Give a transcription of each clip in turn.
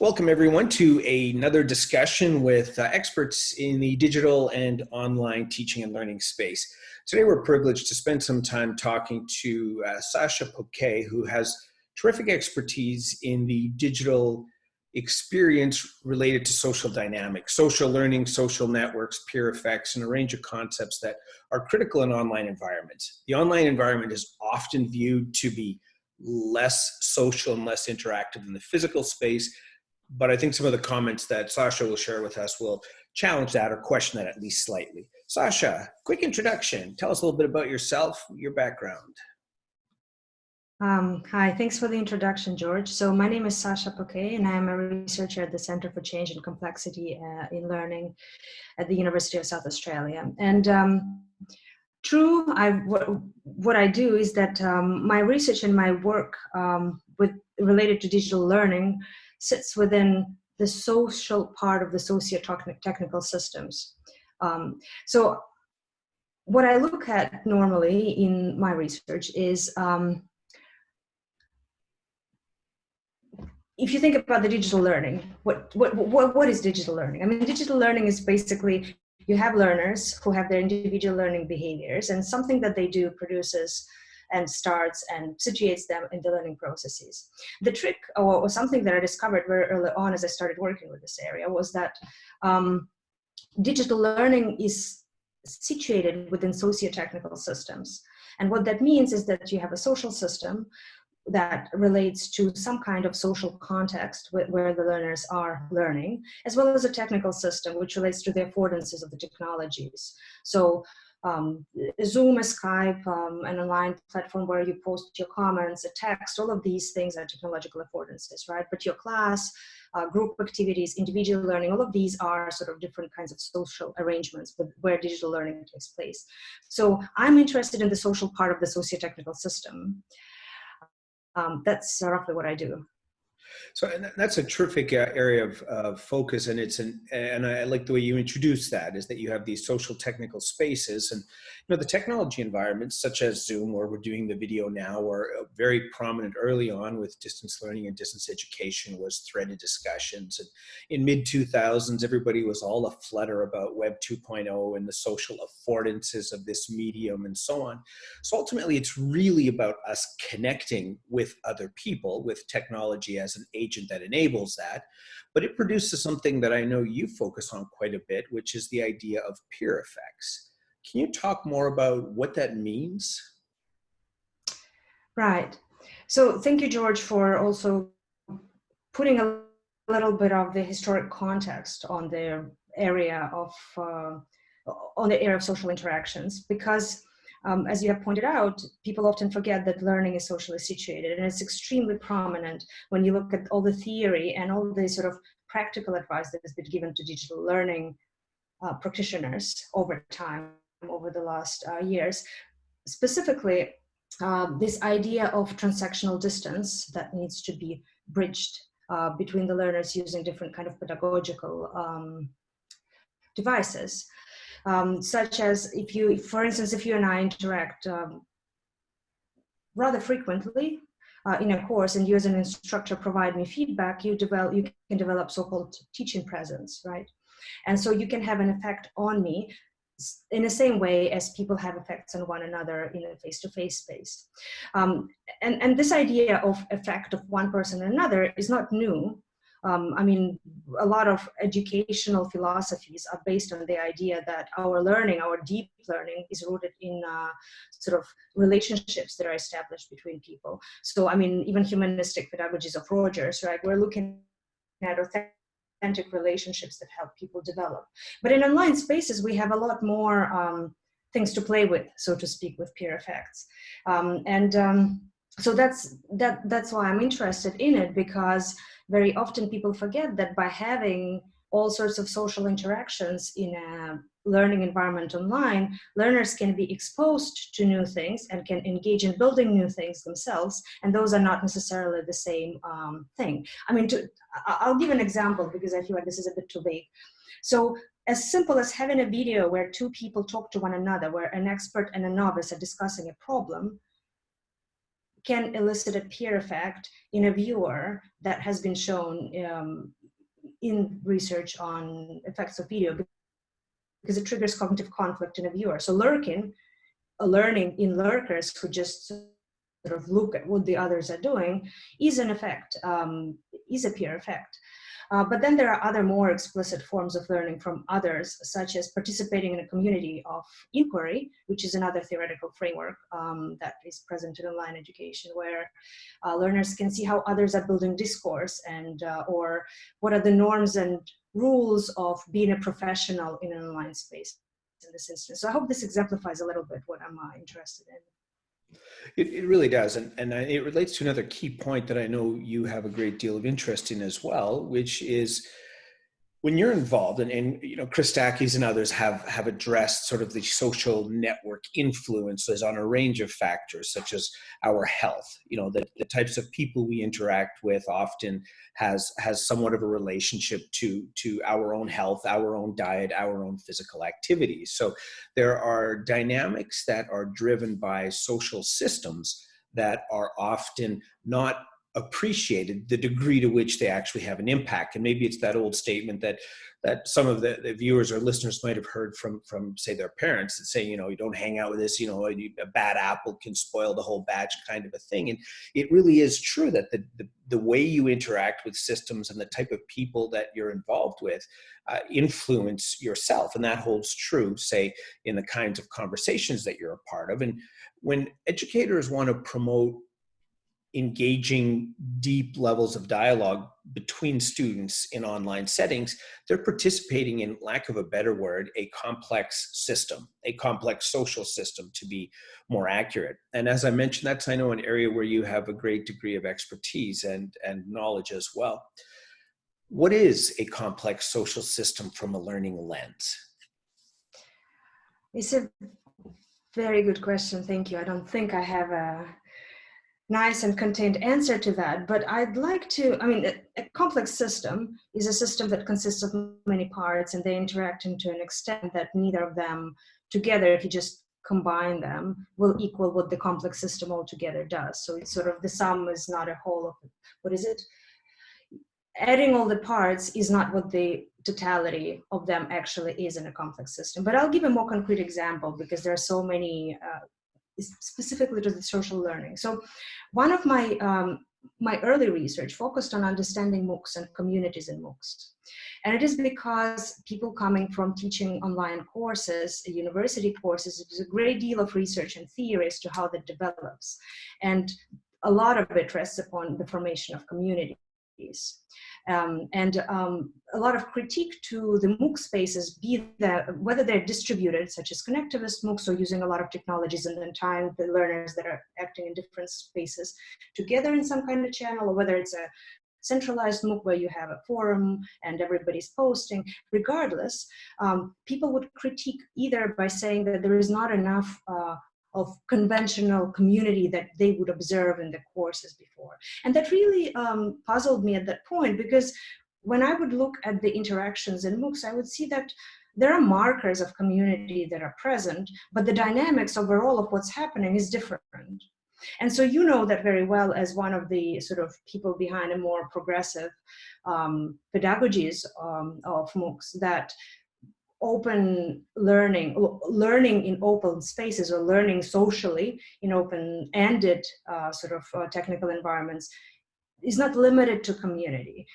Welcome everyone to another discussion with uh, experts in the digital and online teaching and learning space. Today we're privileged to spend some time talking to uh, Sasha Poquet, who has terrific expertise in the digital experience related to social dynamics, social learning, social networks, peer effects, and a range of concepts that are critical in online environments. The online environment is often viewed to be less social and less interactive than the physical space, but I think some of the comments that Sasha will share with us will challenge that or question that at least slightly. Sasha, quick introduction. Tell us a little bit about yourself, your background. Um, hi, thanks for the introduction, George. So my name is Sasha Poquet, and I'm a researcher at the Center for Change and Complexity uh, in Learning at the University of South Australia. And um, true, I, what, what I do is that um, my research and my work um, with related to digital learning sits within the social part of the socio-technical systems. Um, so what I look at normally in my research is um, if you think about the digital learning, what, what, what, what is digital learning? I mean, digital learning is basically you have learners who have their individual learning behaviors and something that they do produces and starts and situates them in the learning processes. The trick, or, or something that I discovered very early on as I started working with this area, was that um, digital learning is situated within socio-technical systems. And what that means is that you have a social system that relates to some kind of social context where the learners are learning, as well as a technical system which relates to the affordances of the technologies. So um, Zoom, a Skype, um, an online platform where you post your comments, a text, all of these things are technological affordances, right? But your class, uh, group activities, individual learning, all of these are sort of different kinds of social arrangements where digital learning takes place. So I'm interested in the social part of the socio-technical system. Um, that's roughly what I do. So that's a terrific uh, area of, of, focus, and it's an and I like the way you introduce that is that you have these social technical spaces, and you know the technology environments such as Zoom, where we're doing the video now, were uh, very prominent early on with distance learning and distance education was threaded discussions, and in mid 2000s everybody was all a flutter about Web 2.0 and the social affordances of this medium and so on. So ultimately, it's really about us connecting with other people with technology as an agent that enables that, but it produces something that I know you focus on quite a bit, which is the idea of peer effects. Can you talk more about what that means? Right. So thank you, George, for also putting a little bit of the historic context on the area of uh, on the area of social interactions because um, as you have pointed out, people often forget that learning is socially situated and it's extremely prominent when you look at all the theory and all the sort of practical advice that has been given to digital learning uh, practitioners over time, over the last uh, years. Specifically, uh, this idea of transactional distance that needs to be bridged uh, between the learners using different kind of pedagogical um, devices um, such as if you, for instance, if you and I interact um, rather frequently uh, in a course and you as an instructor provide me feedback, you, develop, you can develop so-called teaching presence, right? And so you can have an effect on me in the same way as people have effects on one another in a face-to-face -face space. Um, and, and this idea of effect of one person on another is not new. Um, I mean, a lot of educational philosophies are based on the idea that our learning, our deep learning is rooted in uh, sort of relationships that are established between people. So, I mean, even humanistic pedagogies of Rogers, right? We're looking at authentic relationships that help people develop. But in online spaces, we have a lot more um, things to play with, so to speak, with peer effects. Um, and um, so that's, that, that's why I'm interested in it because very often people forget that by having all sorts of social interactions in a learning environment online, learners can be exposed to new things and can engage in building new things themselves, and those are not necessarily the same um, thing. I mean, to, I'll give an example because I feel like this is a bit too vague. So as simple as having a video where two people talk to one another, where an expert and a novice are discussing a problem, can elicit a peer effect in a viewer that has been shown um, in research on effects of video because it triggers cognitive conflict in a viewer. So lurking, learning in lurkers who just sort of look at what the others are doing is an effect, um, is a peer effect. Uh, but then there are other more explicit forms of learning from others, such as participating in a community of inquiry, which is another theoretical framework um, that is present in online education, where uh, learners can see how others are building discourse and uh, or what are the norms and rules of being a professional in an online space in this instance. So I hope this exemplifies a little bit what I'm uh, interested in. It, it really does. And, and it relates to another key point that I know you have a great deal of interest in as well, which is when you're involved and, and you know Christakis and others have have addressed sort of the social network influences on a range of factors such as our health. You know the, the types of people we interact with often has has somewhat of a relationship to to our own health our own diet our own physical activities. So there are dynamics that are driven by social systems that are often not appreciated the degree to which they actually have an impact. And maybe it's that old statement that that some of the, the, viewers or listeners might have heard from from say their parents that say you know you don't hang out with this you know a bad apple can spoil the whole batch kind of a thing. And it really is true that the the, the way you interact with systems and the type of people that you're involved with uh, influence yourself. And that holds true say in the kinds of conversations that you're a part of. And when educators want to promote engaging deep levels of dialogue between students in online settings, they're participating in, lack of a better word, a complex system, a complex social system to be more accurate. And as I mentioned, that's, I know, an area where you have a great degree of expertise and, and knowledge as well. What is a complex social system from a learning lens? It's a very good question. Thank you. I don't think I have a nice and contained answer to that, but I'd like to, I mean, a, a, complex system is a system that consists of many parts and they interact to an extent that neither of them together, if you just combine them, will equal what the complex system altogether does. So it's sort of the sum is not a whole of, what is it? Adding all the parts is not what the totality of them actually is in a complex system. But I'll give a more concrete example because there are so many uh, specifically to the social learning. So one of my, um, my early research focused on understanding MOOCs and communities in MOOCs. And it is because people coming from teaching online courses, university courses, there's a great deal of research and theory as to how that develops. And a lot of it rests upon the formation of communities. Um, and um, a lot of critique to the MOOC spaces, be that whether they're distributed, such as connectivist MOOCs, or using a lot of technologies and then tying the learners that are acting in different spaces together in some kind of channel, or whether it's a centralized MOOC where you have a forum and everybody's posting, regardless, um, people would critique either by saying that there is not enough uh, of conventional community that they would observe in the courses before. And that really um, puzzled me at that point because when I would look at the interactions in MOOCs, I would see that there are markers of community that are present, but the dynamics overall of what's happening is different. And so you know that very well as one of the sort of people behind a more progressive um, pedagogies um, of MOOCs that open learning, learning in open spaces or learning socially in open-ended uh, sort of uh, technical environments is not limited to community.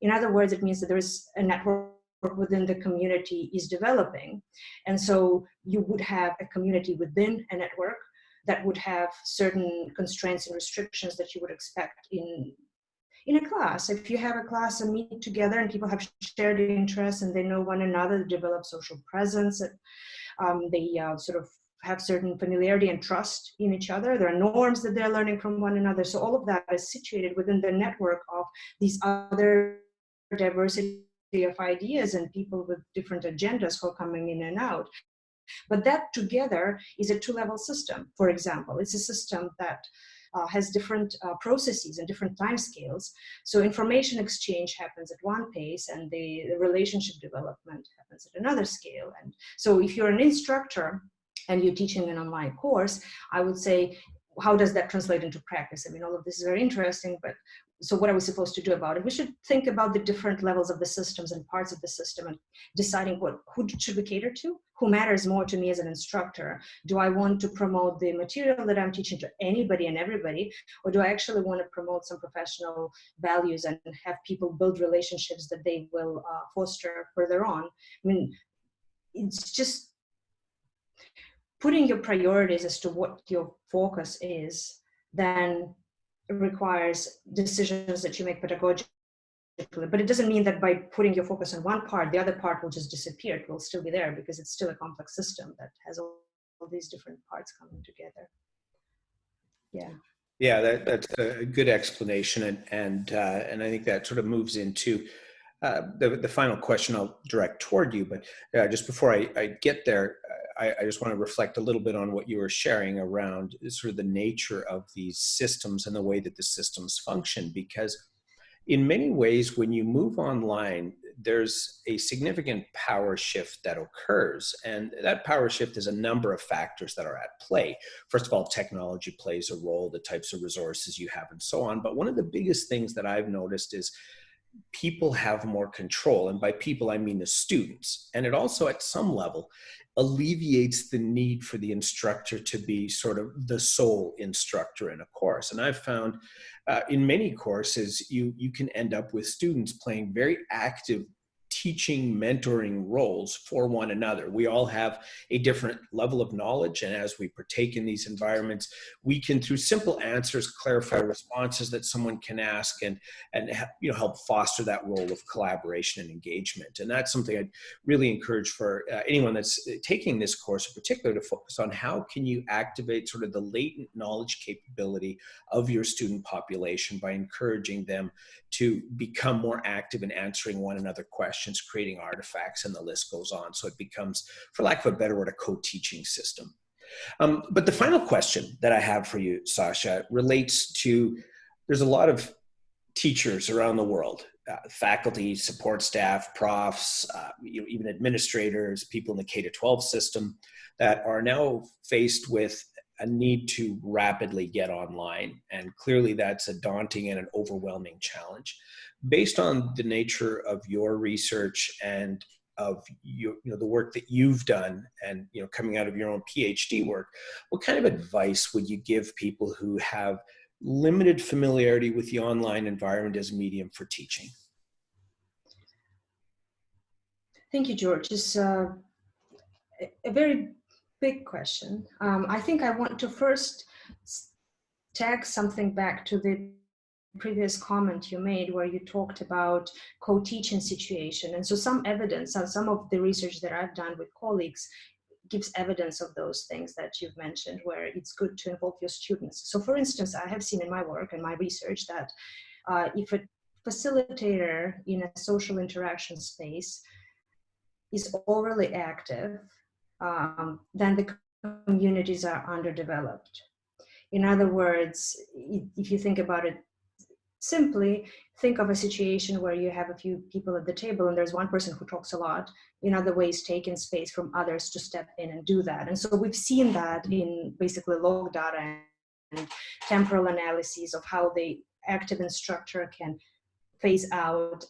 In other words, it means that there is a network within the community is developing. And so you would have a community within a network that would have certain constraints and restrictions that you would expect in in a class. If you have a class and meet together and people have shared interests and they know one another, develop social presence, um, they uh, sort of have certain familiarity and trust in each other. There are norms that they're learning from one another. So all of that is situated within the network of these other diversity of ideas and people with different agendas who are coming in and out. But that together is a two-level system, for example. It's a system that uh, has different uh, processes and different timescales. So information exchange happens at one pace and the, the relationship development happens at another scale. And so if you're an instructor and you're teaching an online course, I would say how does that translate into practice? I mean, all of this is very interesting, but so what are we supposed to do about it? We should think about the different levels of the systems and parts of the system and deciding what who should we cater to? Who matters more to me as an instructor? Do I want to promote the material that I'm teaching to anybody and everybody? Or do I actually want to promote some professional values and have people build relationships that they will uh, foster further on? I mean, it's just putting your priorities as to what your focus is, then requires decisions that you make pedagogically. But it doesn't mean that by putting your focus on one part, the other part will just disappear. It will still be there because it's still a complex system that has all, all these different parts coming together. Yeah. Yeah, that, that's a good explanation, and and uh, and I think that sort of moves into uh, the the final question I'll direct toward you. But uh, just before I, I get there, I, I, just want to reflect a little bit on what you were sharing around sort of the nature of these systems and the way that the systems function. Because in many ways, when you move online, there's a significant power shift that occurs. And that power shift is a number of factors that are at play. First of all, technology plays a role, the types of resources you have and so on. But one of the biggest things that I've noticed is people have more control. And by people, I mean the students. And it also, at some level, alleviates the need for the instructor to be sort of the sole instructor in a course. And I've found uh, in many courses, you, you can end up with students playing very active teaching mentoring roles for one another. We all have a different level of knowledge and as we partake in these environments we can through simple answers clarify responses that someone can ask and and you know help foster that role of collaboration and engagement. And that's something i'd really encourage for uh, anyone that's uh, taking this course in particular to focus on how can you activate sort of the latent knowledge capability of your student population by encouraging them to become more active in answering one another questions, creating artifacts, and the list goes on. So it becomes, for lack of a better word, a co-teaching system. Um, but the final question that I have for you, Sasha, relates to, there's a lot of teachers around the world, uh, faculty, support staff, profs, uh, you know, even administrators, people in the K-12 system that are now faced with a need to rapidly get online. And clearly that's a daunting and an overwhelming challenge. Based on the nature of your research and of your, you know, the work that you've done and you know, coming out of your own PhD work, what kind of advice would you give people who have limited familiarity with the online environment as a medium for teaching? Thank you, George. It's uh, a very big question. Um, I think I want to first tag something back to the previous comment you made where you talked about co-teaching situation. And so some evidence, uh, some of the research that I've done with colleagues gives evidence of those things that you've mentioned where it's good to involve your students. So for instance, I have seen in my work and my research that uh, if a facilitator in a social interaction space is overly active um, then the communities are underdeveloped. In other words, if you think about it simply, think of a situation where you have a few people at the table and there's one person who talks a lot, in other ways taking space from others to step in and do that. And so we've seen that in basically log data and temporal analyses of how the active instructor can phase out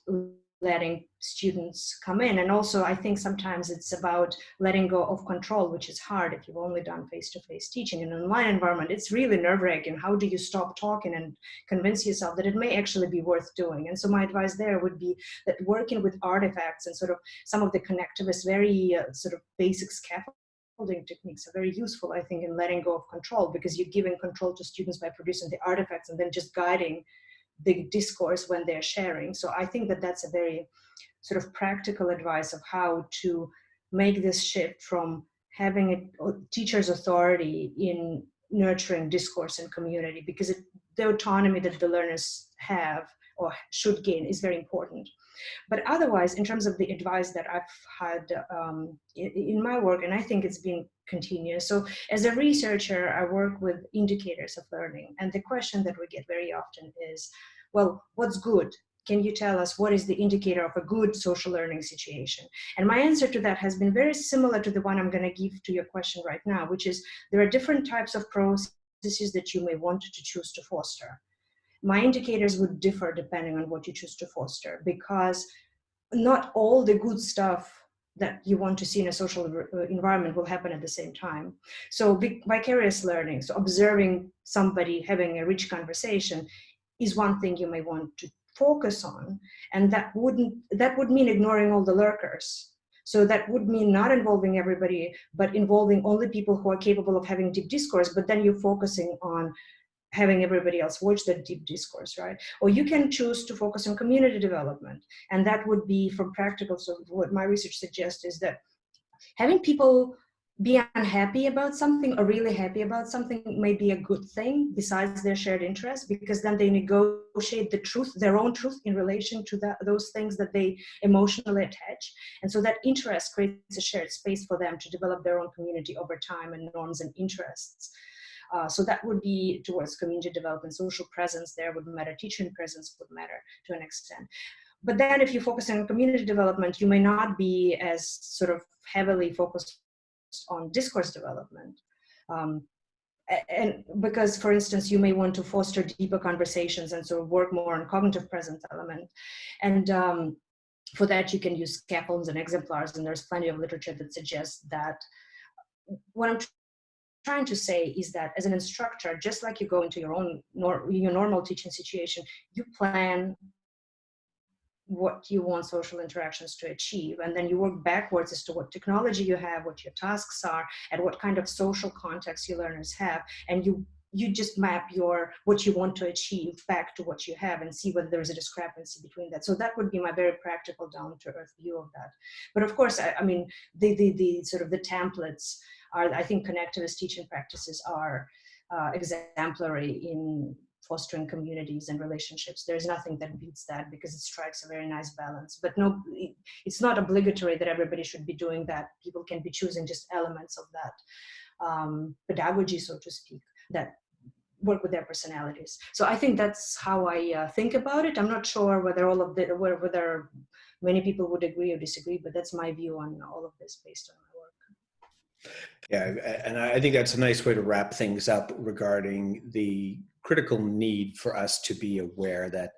letting students come in. And also, I think sometimes it's about letting go of control, which is hard if you've only done face-to-face -face teaching. In an online environment, it's really nerve-wracking. How do you stop talking and convince yourself that it may actually be worth doing? And so my advice there would be that working with artifacts and sort of some of the connectivist, very uh, sort of basic scaffolding techniques are very useful, I think, in letting go of control because you're giving control to students by producing the artifacts and then just guiding the discourse when they're sharing. So I think that that's a very sort of practical advice of how to make this shift from having a teacher's authority in nurturing discourse and community because it, the autonomy that the learners have or should gain is very important. But otherwise, in terms of the advice that I've had um, in, in, my work, and I think it's been continuous. So as a researcher, I work with indicators of learning. And the question that we get very often is, well, what's good? Can you tell us what is the indicator of a good social learning situation? And my answer to that has been very similar to the one I'm going to give to your question right now, which is there are different types of processes that you may want to choose to foster. My indicators would differ depending on what you choose to foster because not all the good stuff that you want to see in a social uh, environment will happen at the same time. So vicarious learning, so observing somebody having a rich conversation is one thing you may want to focus on. And that wouldn't, that would mean ignoring all the lurkers. So that would mean not involving everybody, but involving only people who are capable of having deep discourse, but then you're focusing on having everybody else watch that deep discourse, right? Or you can choose to focus on community development. And that would be from practical. So what my research suggests is that having people be unhappy about something or really happy about something may be a good thing besides their shared interest because then they negotiate the truth their own truth in relation to those things that they emotionally attach and so that interest creates a shared space for them to develop their own community over time and norms and interests uh, so that would be towards community development, social presence there would matter, teaching presence would matter to an extent. But then if you focus on community development, you may not be as sort of heavily focused on discourse development. Um, and because, for instance, you may want to foster deeper conversations and sort of work more on cognitive presence element. And um, for that, you can use scaffolds and exemplars, and there's plenty of literature that suggests that what I'm trying to say is that as an instructor, just like you go into your own nor your normal teaching situation, you plan what you want social interactions to achieve and then you work backwards as to what technology you have what your tasks are and what kind of social context your learners have and you you just map your what you want to achieve back to what you have and see whether there's a discrepancy between that so that would be my very practical down to earth view of that but of course i, I mean the, the the sort of the templates are, I think connectivist teaching practices are uh, exemplary in fostering communities and relationships. There's nothing that beats that because it strikes a very nice balance. But no, it's not obligatory that everybody should be doing that. People can be choosing just elements of that um, pedagogy, so to speak, that work with their personalities. So I think that's how I uh, think about it. I'm not sure whether all of the, whether many people would agree or disagree, but that's my view on all of this based on my work. yeah, and I think that's a nice way to wrap things up regarding the critical need for us to be aware that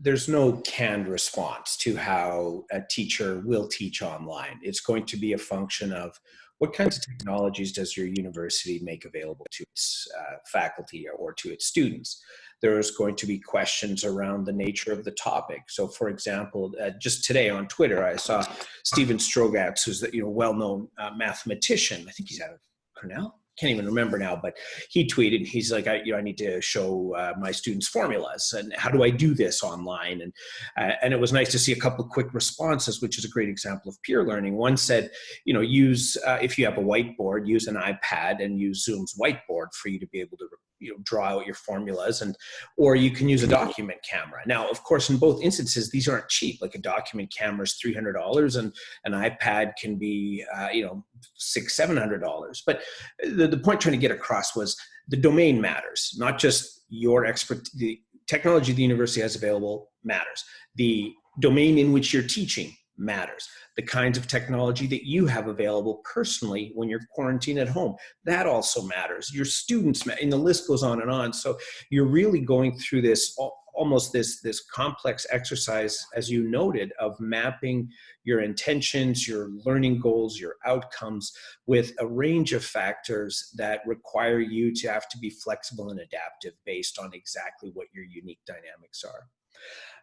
there's no canned response to how a teacher will teach online. It's going to be a function of what kinds of technologies does your university make available to its uh, faculty or to its students? There's going to be questions around the nature of the topic. So for example, uh, just today on Twitter, I saw Steven Strogatz, who's the you know well-known uh, mathematician. I think he's out of Cornell can't even remember now, but he tweeted, he's like, I, you know, I need to show uh, my students formulas and how do I do this online? And, uh, and it was nice to see a couple of quick responses, which is a great example of peer learning. One said, you know, use, uh, if you have a whiteboard, use an iPad and use Zoom's whiteboard for you to be able to you know draw out your formulas and or you can use a document camera. Now of course in both instances these aren't cheap. Like a document camera is $300 and an ipad can be uh, you know six seven hundred dollars. But the, the point trying to get across was the domain matters not just your expert the technology the university has available matters. The domain in which you're teaching matters. The kinds of technology that you have available personally when you're quarantined at home, that also matters. Your students, and the list goes on and on. So you're really going through this almost this this complex exercise as you noted of mapping your intentions your learning goals your outcomes with a range of factors that require you to have to be flexible and adaptive based on exactly what your unique dynamics are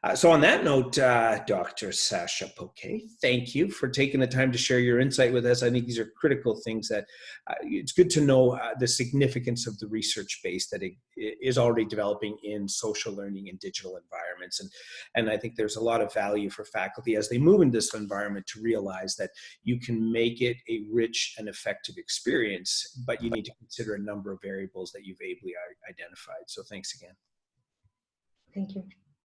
uh, so on that note, uh, Dr. Sasha Poquet, thank you for taking the time to share your insight with us. I think these are critical things that uh, it's good to know uh, the significance of the research base that it, is already developing in social learning and digital environments. And, and I think there's a lot of value for faculty as they move into this environment to realize that you can make it a rich and effective experience, but you need to consider a number of variables that you've ably identified. So thanks again. Thank you.